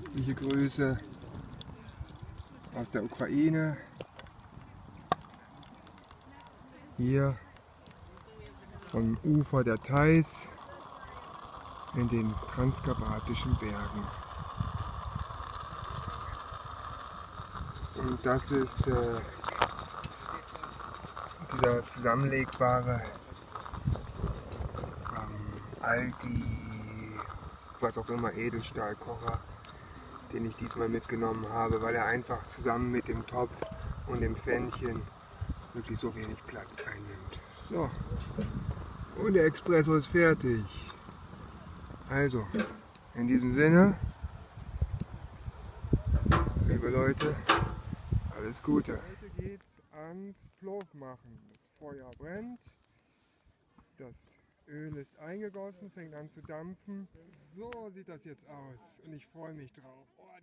Herzliche Grüße aus der Ukraine. Hier vom Ufer der Theiß in den transkarpatischen Bergen. Und das ist äh, dieser zusammenlegbare ähm, Aldi, was auch immer, Edelstahlkocher, den ich diesmal mitgenommen habe, weil er einfach zusammen mit dem Topf und dem Pfännchen wirklich so wenig Platz einnimmt. So, und der Espresso ist fertig. Also, in diesem Sinne, liebe Leute, alles Gute. Heute geht's ans Plov machen. Das Feuer brennt, das Öl ist eingegossen, fängt an zu dampfen. So sieht das jetzt aus und ich freue mich drauf. Oh,